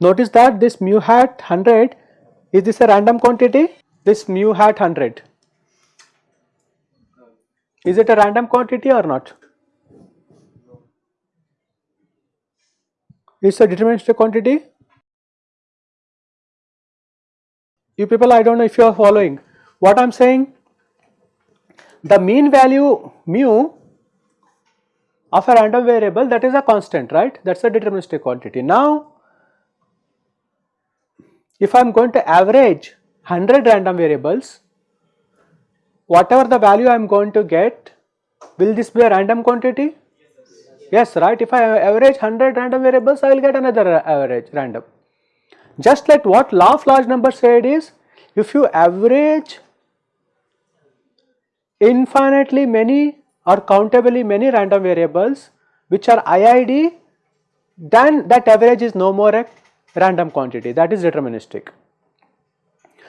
Notice that this mu hat 100 is this a random quantity? This mu hat 100 is it a random quantity or not? It's a deterministic quantity. You people I do not know if you are following what I am saying the mean value mu of a random variable that is a constant right that is a deterministic quantity. Now if I am going to average 100 random variables, whatever the value I am going to get, will this be a random quantity? Yes, right. If I average 100 random variables, I will get another average random. Just like what law of large numbers said is, if you average infinitely many or countably many random variables which are IID, then that average is no more a random quantity that is deterministic.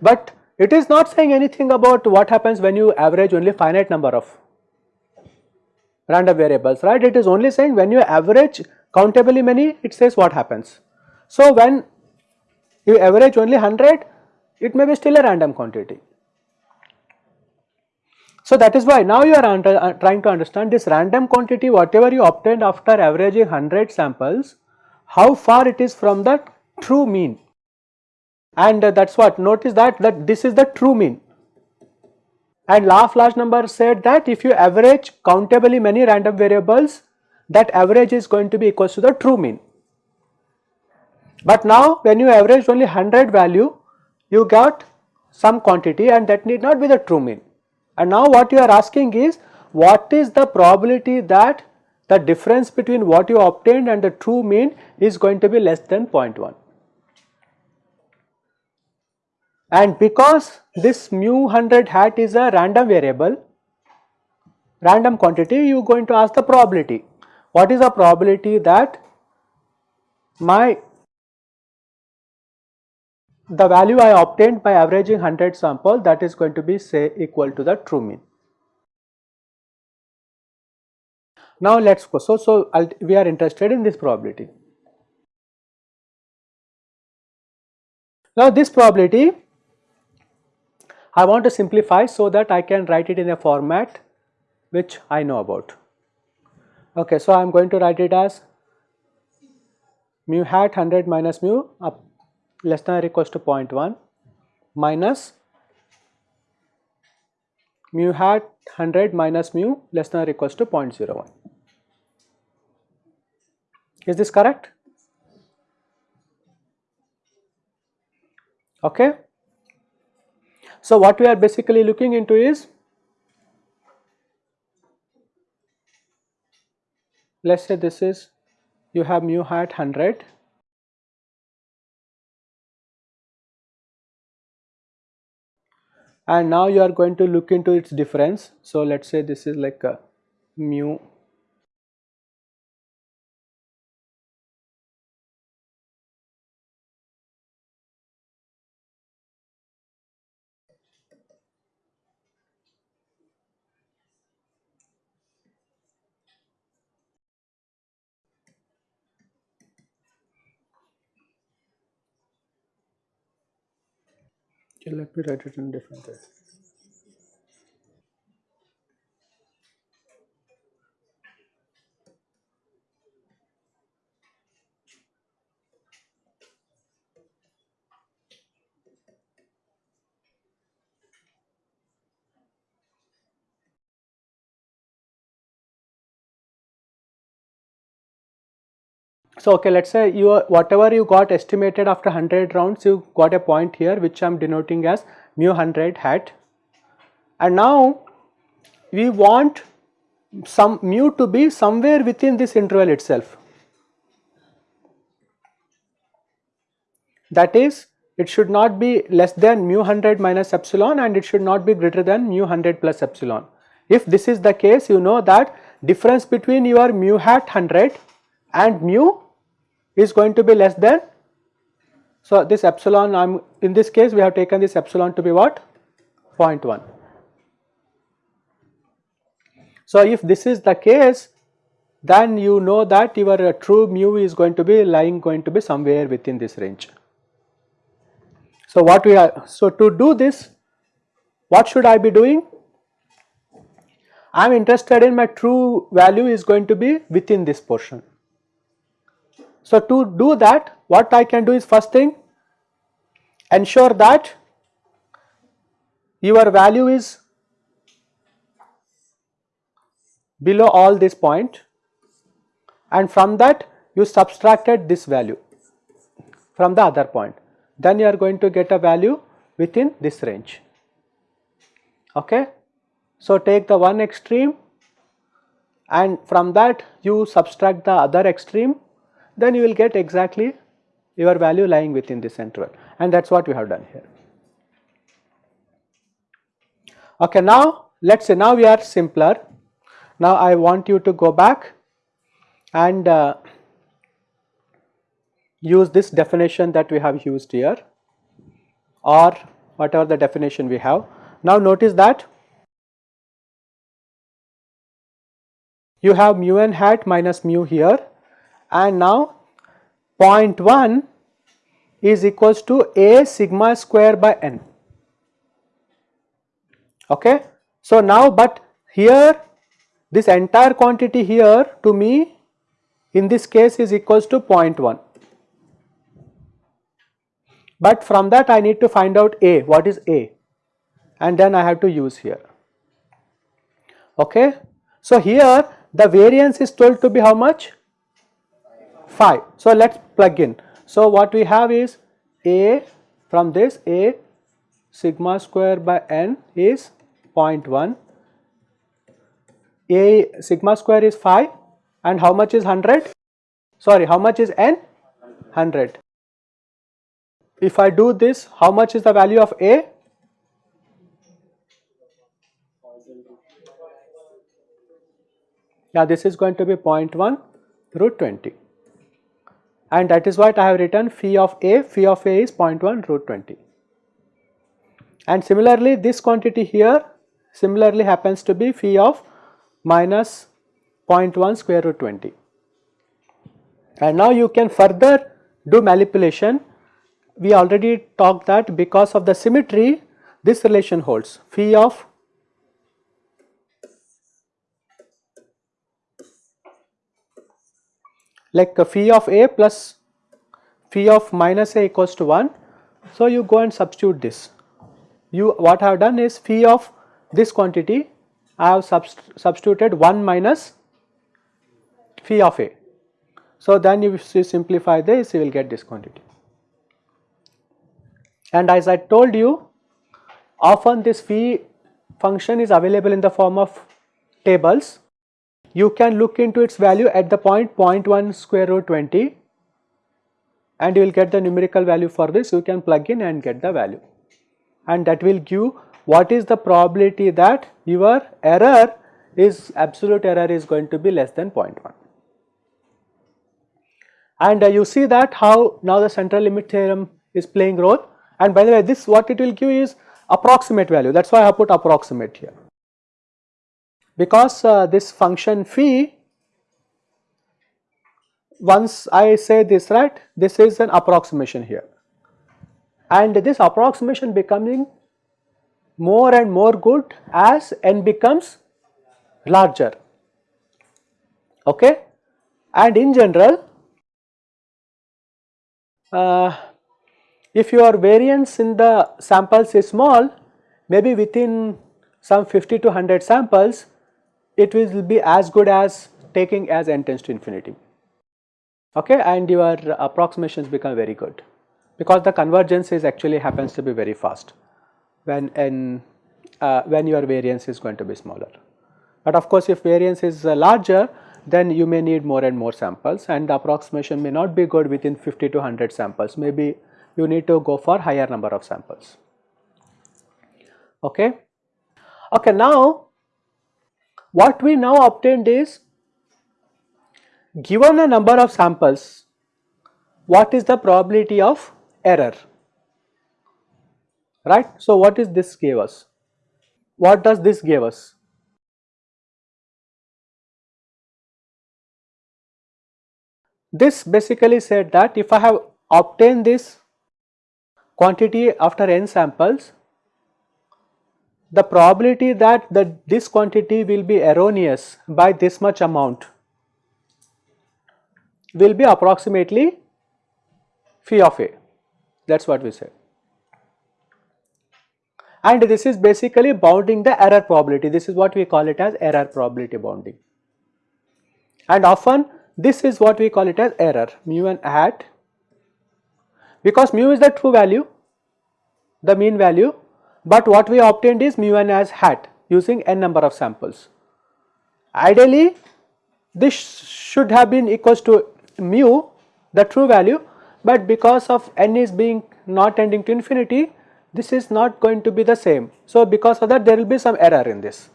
But it is not saying anything about what happens when you average only finite number of random variables right it is only saying when you average countably many it says what happens. So when you average only 100 it may be still a random quantity. So that is why now you are uh, trying to understand this random quantity whatever you obtained after averaging 100 samples how far it is from the true mean and uh, that is what notice that that this is the true mean and of large number said that if you average countably many random variables that average is going to be equal to the true mean. But now when you average only 100 value you got some quantity and that need not be the true mean. And now what you are asking is what is the probability that the difference between what you obtained and the true mean is going to be less than 0.1 and because this mu 100 hat is a random variable random quantity you are going to ask the probability. What is the probability that my the value I obtained by averaging 100 sample that is going to be say equal to the true mean. Now let us go so, so we are interested in this probability. Now this probability I want to simplify so that I can write it in a format which I know about. Okay, so I am going to write it as mu hat 100 minus mu up less than or equals to 0.1 minus mu hat 100 minus mu less than or equals to 0.01. Is this correct? Okay. So, what we are basically looking into is let us say this is you have mu hat 100 and now you are going to look into its difference. So, let us say this is like a mu Okay, let me write it in different way. So, okay, let us say you whatever you got estimated after 100 rounds, you got a point here which I am denoting as mu 100 hat and now we want some mu to be somewhere within this interval itself. That is it should not be less than mu 100 minus epsilon and it should not be greater than mu 100 plus epsilon. If this is the case you know that difference between your mu hat 100 and mu is going to be less than So, this epsilon I am in this case we have taken this epsilon to be what 0.1. So, if this is the case then you know that your uh, true mu is going to be lying going to be somewhere within this range. So, what we are so to do this what should I be doing? I am interested in my true value is going to be within this portion. So, to do that what I can do is first thing ensure that your value is below all this point and from that you subtracted this value from the other point. Then you are going to get a value within this range. Okay? So take the one extreme and from that you subtract the other extreme then you will get exactly your value lying within this interval and that is what we have done here. Okay, now let us say now we are simpler. Now I want you to go back and uh, use this definition that we have used here or whatever the definition we have. Now notice that you have mu n hat minus mu here and now 0.1 is equals to a sigma square by n. Okay. So, now but here this entire quantity here to me in this case is equals to 0.1. But from that I need to find out a what is a and then I have to use here. Okay. So, here the variance is told to be how much? 5. So, let us plug in. So, what we have is A from this A sigma square by n is 0.1, A sigma square is 5 and how much is 100? Sorry, how much is n? 100. If I do this, how much is the value of A? Now this is going to be 0.1 root 20 and that is what I have written phi of A, phi of A is 0.1 root 20. And similarly this quantity here similarly happens to be phi of minus 0.1 square root 20. And now you can further do manipulation. We already talked that because of the symmetry this relation holds phi of like uh, phi of a plus phi of minus a equals to 1. So, you go and substitute this. You what I have done is phi of this quantity I have subst substituted 1 minus phi of a. So, then you simplify this you will get this quantity. And as I told you often this phi function is available in the form of tables you can look into its value at the point 0.1 square root 20 and you will get the numerical value for this. You can plug in and get the value. And that will give what is the probability that your error is absolute error is going to be less than 0.1 and uh, you see that how now the central limit theorem is playing role. And by the way this what it will give is approximate value. That is why I have put approximate here because uh, this function phi once I say this right this is an approximation here. And this approximation becoming more and more good as n becomes larger. Okay? And in general uh, if your variance in the samples is small maybe within some 50 to 100 samples it will be as good as taking as n tends to infinity. Okay and your approximations become very good. Because the convergence is actually happens to be very fast when n uh, when your variance is going to be smaller. But of course if variance is uh, larger then you may need more and more samples and the approximation may not be good within 50 to 100 samples. Maybe you need to go for higher number of samples. Okay? Okay now what we now obtained is given a number of samples what is the probability of error right. So, what is this gave us? What does this give us? This basically said that if I have obtained this quantity after n samples, the probability that the, this quantity will be erroneous by this much amount will be approximately phi of a that is what we said. And this is basically bounding the error probability this is what we call it as error probability bounding. And often this is what we call it as error mu n hat because mu is the true value the mean value but what we obtained is mu n as hat using n number of samples. Ideally this should have been equals to mu the true value but because of n is being not tending to infinity this is not going to be the same. So, because of that there will be some error in this.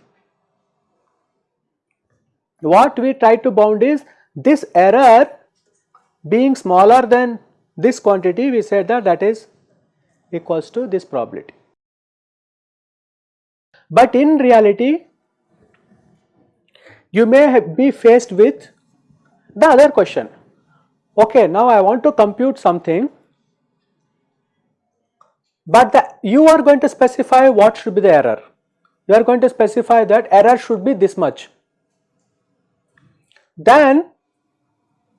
What we try to bound is this error being smaller than this quantity we said that that is equals to this probability. But in reality you may be faced with the other question. Okay now I want to compute something but the, you are going to specify what should be the error. You are going to specify that error should be this much. Then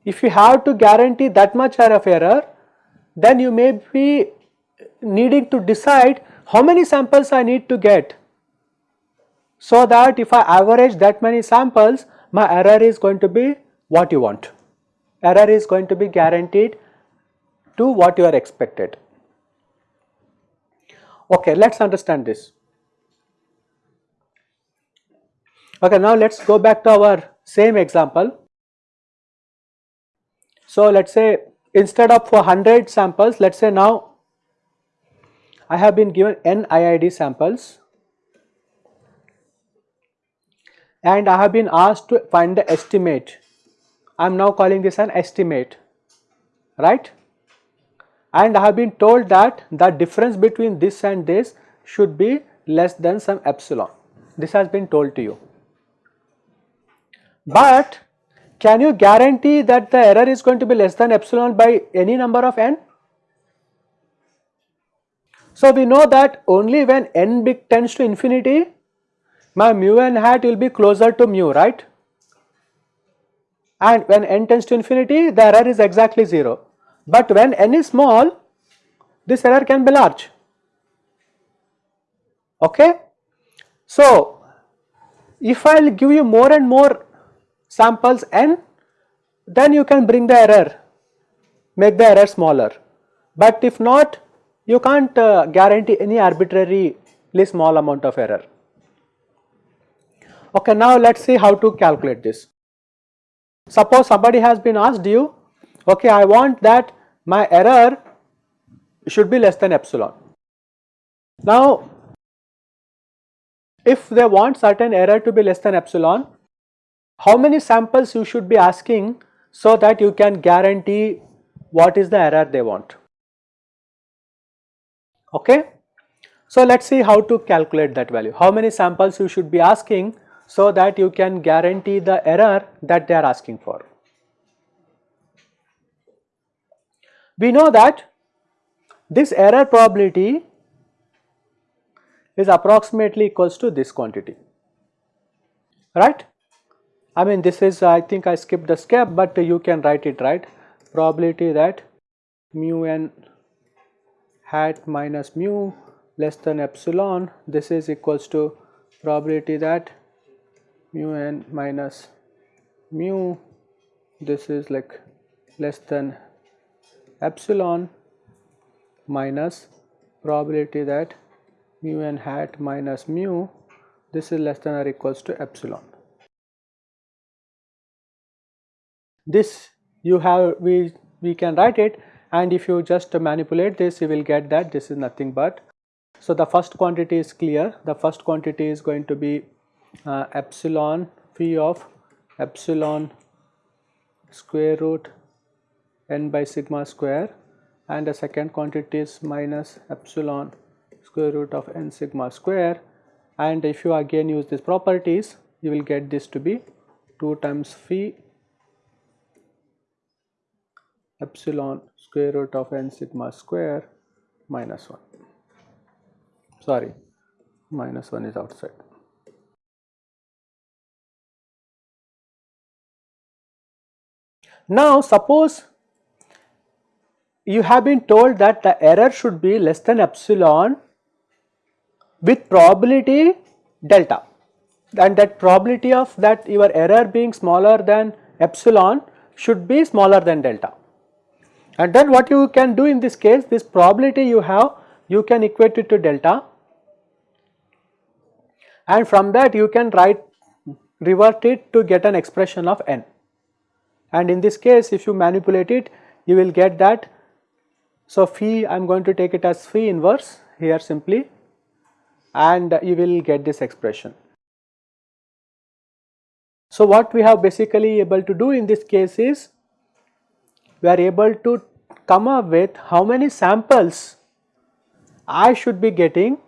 if you have to guarantee that much error of error then you may be needing to decide how many samples I need to get so that if I average that many samples my error is going to be what you want error is going to be guaranteed to what you are expected. Okay, let us understand this. Okay, now let us go back to our same example. So, let us say instead of 100 samples, let us say now I have been given n IID samples and I have been asked to find the estimate I am now calling this an estimate right and I have been told that the difference between this and this should be less than some epsilon this has been told to you. But can you guarantee that the error is going to be less than epsilon by any number of n? So we know that only when n big tends to infinity my mu n hat will be closer to mu right and when n tends to infinity the error is exactly 0 but when n is small this error can be large okay. So if I will give you more and more samples n then you can bring the error make the error smaller but if not you can't uh, guarantee any arbitrarily small amount of error. Okay, now let us see how to calculate this. Suppose somebody has been asked you, okay, I want that my error should be less than epsilon. Now, if they want certain error to be less than epsilon, how many samples you should be asking so that you can guarantee what is the error they want. Okay. So, let us see how to calculate that value. How many samples you should be asking so that you can guarantee the error that they are asking for. We know that this error probability is approximately equals to this quantity, right. I mean this is I think I skipped the step but you can write it right probability that mu n hat minus mu less than epsilon this is equals to probability that mu n minus mu this is like less than epsilon minus probability that mu n hat minus mu this is less than or equals to epsilon. This you have we we can write it and if you just manipulate this you will get that this is nothing but so the first quantity is clear the first quantity is going to be uh, epsilon phi of epsilon square root n by sigma square and the second quantity is minus epsilon square root of n sigma square and if you again use these properties you will get this to be 2 times phi epsilon square root of n sigma square minus 1 sorry minus 1 is outside. Now suppose you have been told that the error should be less than epsilon with probability delta. And that probability of that your error being smaller than epsilon should be smaller than delta. And then what you can do in this case this probability you have you can equate it to delta. And from that you can write revert it to get an expression of n and in this case if you manipulate it you will get that. So, phi I am going to take it as phi inverse here simply and you will get this expression. So, what we have basically able to do in this case is we are able to come up with how many samples I should be getting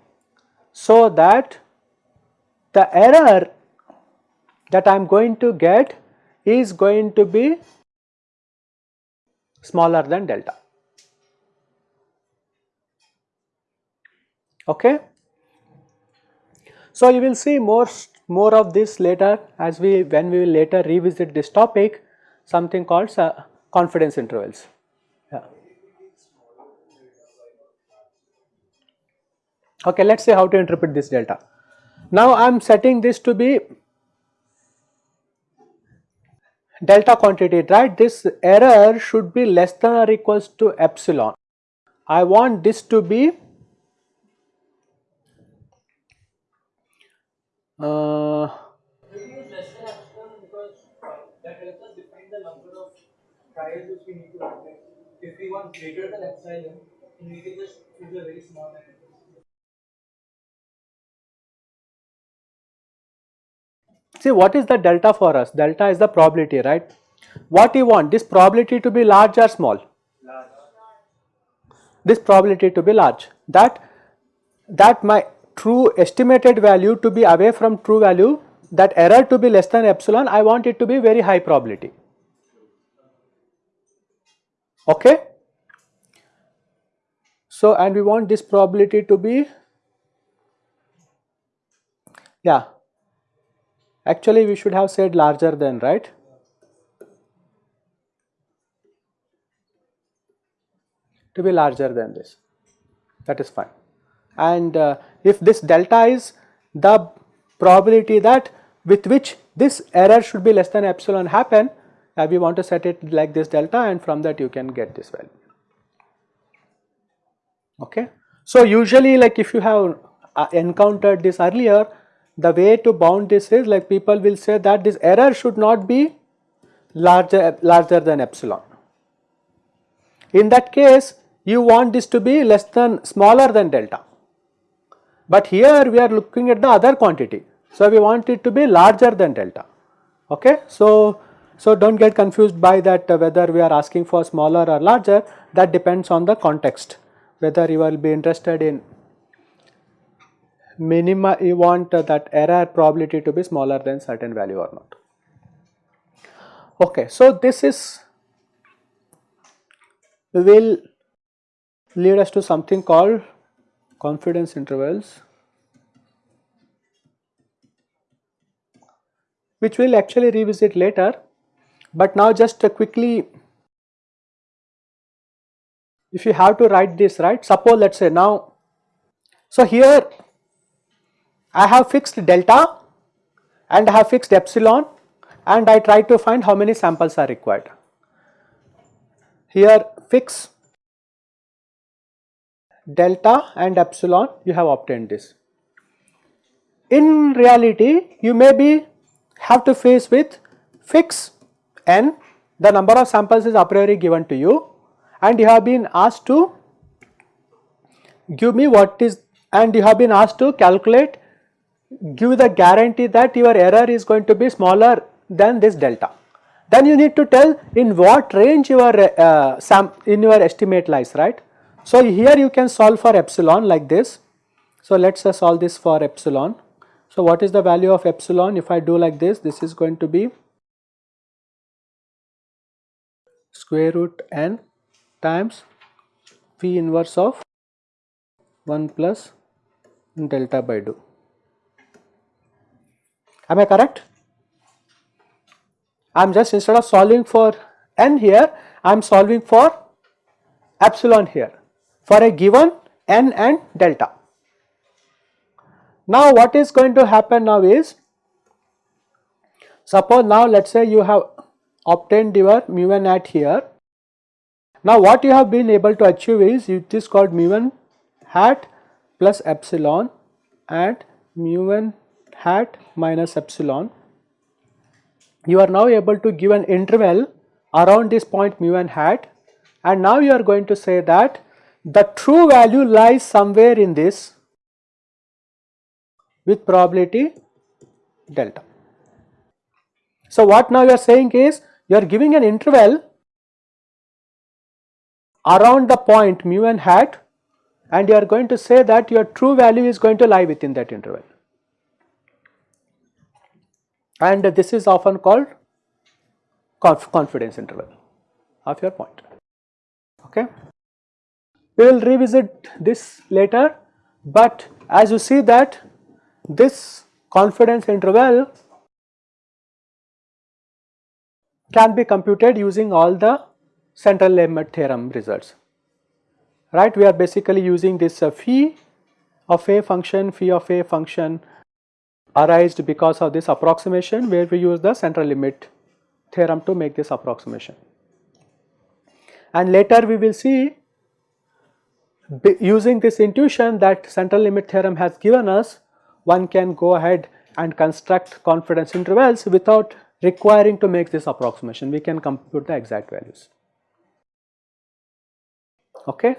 so that the error that I am going to get is going to be smaller than delta. Okay. So, you will see more more of this later as we when we will later revisit this topic something called uh, confidence intervals. Yeah. Okay, let us see how to interpret this delta. Now I am setting this to be delta quantity right? This error should be less than or equals to epsilon. I want this to be uh, If we want greater than epsilon, we can just choose a very small See what is the delta for us? Delta is the probability, right? What you want? This probability to be large or small? Large. This probability to be large. That that my true estimated value to be away from true value, that error to be less than epsilon, I want it to be very high probability. Okay. So and we want this probability to be yeah Actually we should have said larger than right. To be larger than this that is fine and uh, if this delta is the probability that with which this error should be less than epsilon happen uh, we want to set it like this delta and from that you can get this value okay. So usually like if you have uh, encountered this earlier the way to bound this is like people will say that this error should not be larger, larger than epsilon. In that case you want this to be less than smaller than delta. But here we are looking at the other quantity. So we want it to be larger than delta. Okay. So, so do not get confused by that uh, whether we are asking for smaller or larger that depends on the context whether you will be interested in minima you want uh, that error probability to be smaller than certain value or not. Okay, so this is will lead us to something called confidence intervals which we will actually revisit later but now just uh, quickly if you have to write this right suppose let us say now so here I have fixed delta and I have fixed epsilon and I try to find how many samples are required. Here fix delta and epsilon you have obtained this. In reality you may be have to face with fix n the number of samples is a priori given to you and you have been asked to give me what is and you have been asked to calculate give the guarantee that your error is going to be smaller than this delta. then you need to tell in what range your uh, sam in your estimate lies right. So here you can solve for epsilon like this. So let us solve this for epsilon. So what is the value of epsilon if I do like this this is going to be square root n times p inverse of 1 plus delta by 2. Am I correct? I am just instead of solving for n here, I am solving for epsilon here for a given n and delta. Now what is going to happen now is, suppose now let us say you have obtained your mu n hat here. Now what you have been able to achieve is it is called mu n hat plus epsilon and mu n hat minus epsilon. You are now able to give an interval around this point mu n hat and now you are going to say that the true value lies somewhere in this with probability delta. So what now you are saying is you are giving an interval around the point mu n hat and you are going to say that your true value is going to lie within that interval and this is often called conf confidence interval of your point. Okay? We will revisit this later but as you see that this confidence interval can be computed using all the central limit theorem results. Right? We are basically using this uh, phi of a function phi of a function arised because of this approximation where we use the central limit theorem to make this approximation. And later we will see using this intuition that central limit theorem has given us one can go ahead and construct confidence intervals without requiring to make this approximation. We can compute the exact values. Okay